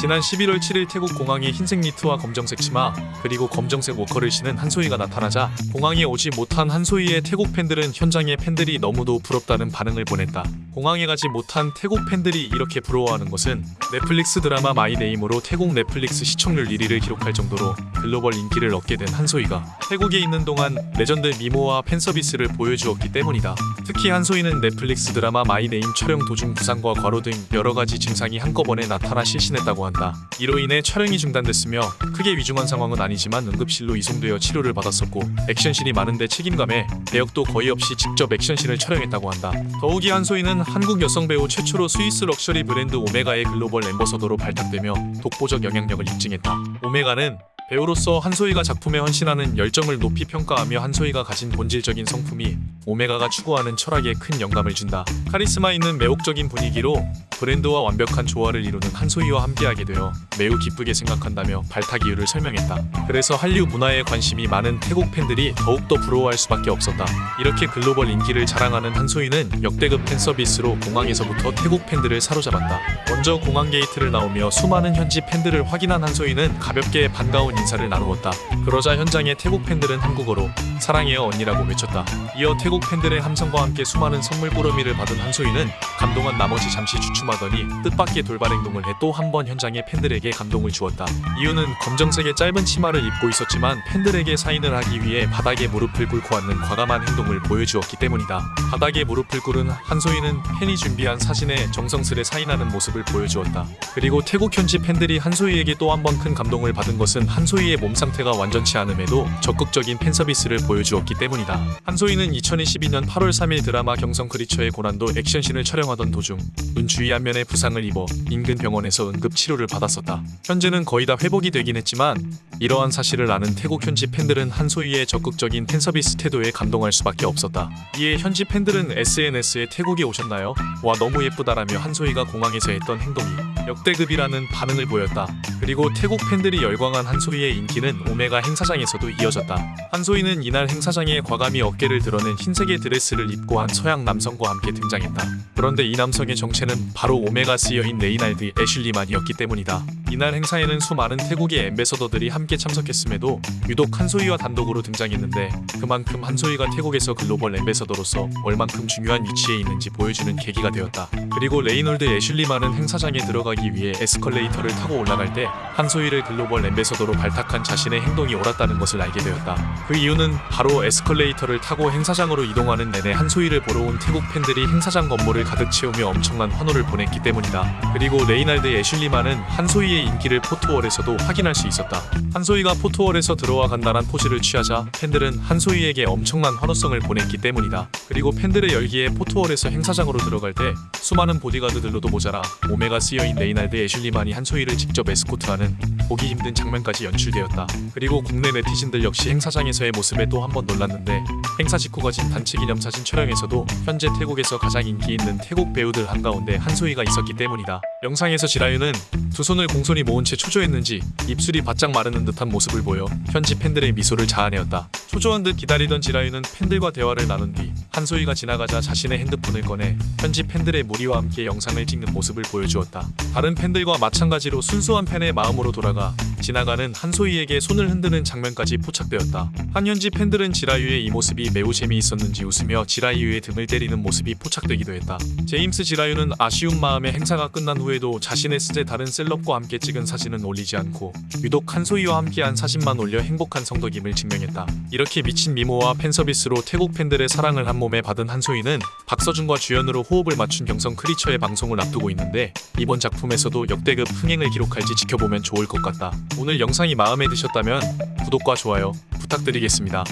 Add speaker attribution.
Speaker 1: 지난 11월 7일 태국 공항에 흰색 니트와 검정색 치마 그리고 검정색 워커를 신은 한소희가 나타나자 공항에 오지 못한 한소희의 태국 팬들은 현장의 팬들이 너무도 부럽다는 반응을 보냈다. 공항에 가지 못한 태국 팬들이 이렇게 부러워하는 것은 넷플릭스 드라마 마이네임으로 태국 넷플릭스 시청률 1위를 기록할 정도로 글로벌 인기를 얻게 된 한소희가 태국에 있는 동안 레전드 미모와 팬서비스를 보여주었기 때문이다. 특히 한소희는 넷플릭스 드라마 마이네임 촬영 도중 부상과 과로 등 여러 가지 증상이 한꺼번에 나타나 실신했다고 한다. 이로 인해 촬영이 중단됐으며 크게 위중한 상황은 아니지만 응급실로 이송되어 치료를 받았었고 액션씬이 많은데 책임감에 대역도 거의 없이 직접 액션씬을 촬영했다고 한다. 더욱이 한소희는 한국 여성 배우 최초로 스위스 럭셔리 브랜드 오메가의 글로벌 앰버서더로 발탁되며 독보적 영향력을 입증했다. 오메가는 배우로서 한소희가 작품에 헌신하는 열정을 높이 평가하며 한소희가 가진 본질적인 성품이 오메가가 추구하는 철학에 큰 영감을 준다. 카리스마 있는 매혹적인 분위기로 브랜드와 완벽한 조화를 이루는 한소희와 함께하게 되어 매우 기쁘게 생각한다며 발탁 이유를 설명했다. 그래서 한류 문화에 관심이 많은 태국 팬들이 더욱더 부러워할 수밖에 없었다. 이렇게 글로벌 인기를 자랑하는 한소희는 역대급 팬 서비스로 공항에서부터 태국 팬들을 사로잡았다. 먼저 공항 게이트를 나오며 수많은 현지 팬들을 확인한 한소희는 가볍게 반가운 인사를 나누었다. 그러자 현장의 태국 팬들은 한국어로 사랑해요 언니라고 외쳤다. 이어 태국 팬들의 함성과 함께 수많은 선물 꾸러미를 받은 한소희는 감동한 나머지 잠시 주춤하더니 뜻밖의 돌발 행동을 해 또 한 번 현장의 팬들에게 감동을 주었다. 이유는 검정색의 짧은 치마를 입고 있었지만 팬들에게 사인을 하기 위해 바닥에 무릎을 꿇고 앉는 과감한 행동을 보여주었기 때문이다. 바닥에 무릎을 꿇은 한소희는 팬이 준비한 사진에 정성스레 사인하는 모습을 보여주었다. 그리고 태국 현지 팬들이 한소희에게 또 한 번 큰 감동을 받은 것은 한소희의 몸 상태가 완전치 않음에도 적극적인 팬 서비스를 보여주었기 때문이다. 한소희는 2022년 8월 3일 드라마 경성 크리처의 고난도 액션씬을 촬영하던 도중 눈 주위 안면에 부상을 입어 인근 병원에서 응급 치료를 받았었다. 현재는 거의 다 회복이 되긴 했지만 이러한 사실을 아는 태국 현지 팬들은 한소희의 적극적인 팬 서비스 태도에 감동할 수밖에 없었다. 이에 현지 팬들은 SNS에 태국에 오셨나요? 와 너무 예쁘다라며 한소희가 공항에서 했던 행동이 역대급이라는 반응을 보였다. 그리고 태국 팬들이 열광한 한소희의 인기는 오메가 행사장에서도 이어졌다. 한소희는 이날 행사장에 과감히 어깨를 드러낸 흰색의 드레스를 입고 한 서양 남성과 함께 등장했다. 그런데 이 남성의 정체는 바로 오메가 CEO인 레이날드 애슐리만이었기 때문이다. 이날 행사에는 수많은 태국의 엠베서더들이 함께 참석했음에도 유독 한소희와 단독으로 등장했는데 그만큼 한소희가 태국에서 글로벌 엠베서더로서 얼만큼 중요한 위치에 있는지 보여주는 계기가 되었다. 그리고 레이놀드 애슐리만은 행사장에 들어가기 위해 에스컬레이터를 타고 올라갈 때 한소희를 글로벌 엠베서더로 발탁한 자신의 행동이 옳았다는 것을 알게 되었다. 그 이유는 바로 에스컬레이터를 타고 행사장으로 이동하는 내내 한소희를 보러 온 태국 팬들이 행사장 건물을 가득 채우며 엄청난 환호를 보냈기 때문이다. 그리고 레이날드 애슐리만은 한소희의 인기를 포토월에서도 확인할 수 있었다. 한소희가 포토월에서 들어와 간단한 포즈를 취하자 팬들은 한소희에게 엄청난 환호성을 보냈기 때문이다. 그리고 팬들의 열기에 포토월에서 행사장으로 들어갈 때 수많은 보디가드들로도 모자라 오메가 CEO인 레이날드 애슐리만이 한소희를 직접 에스코트하는 보기 힘든 장면까지 연출되었다. 그리고 국내 네티즌들 역시 행사장에서의 모습에 또 한 번 놀랐는데 행사 직후 가진 단체 기념 사진 촬영에서도 현재 태국에서 가장 인기 있는 태국 배우들 한가운데 한소희가 있었기 때문이다. 영상에서 지라유는 두 손을 공손히 모은 채 초조했는지 입술이 바짝 마르는 듯한 모습을 보여 현지 팬들의 미소를 자아내었다. 초조한 듯 기다리던 지라유는 팬들과 대화를 나눈 뒤 한소희가 지나가자 자신의 핸드폰을 꺼내 현지 팬들의 무리와 함께 영상을 찍는 모습을 보여주었다. 다른 팬들과 마찬가지로 순수한 팬의 마음으로 돌아가 지나가는 한소희에게 손을 흔드는 장면까지 포착되었다. 한현지 팬들은 지라유의 이 모습이 매우 재미있었는지 웃으며 지라유의 등을 때리는 모습이 포착되기도 했다. 제임스 지라유는 아쉬운 마음에 행사가 끝난 후에도 자신의 스제 다른 셀럽과 함께 찍은 사진은 올리지 않고 유독 한소희와 함께한 사진만 올려 행복한 성덕임을 증명했다. 이렇게 미친 미모와 팬서비스로 태국 팬들의 사랑을 한 몸에 받은 한소희는 박서준과 주연으로 호흡을 맞춘 경성 크리처의 방송을 앞두고 있는데 이번 작품에서도 역대급 흥행을 기록할지 지켜보면 좋을 것 같다. 오늘 영상이 마음에 드셨다면 구독과 좋아요 부탁드리겠습니다.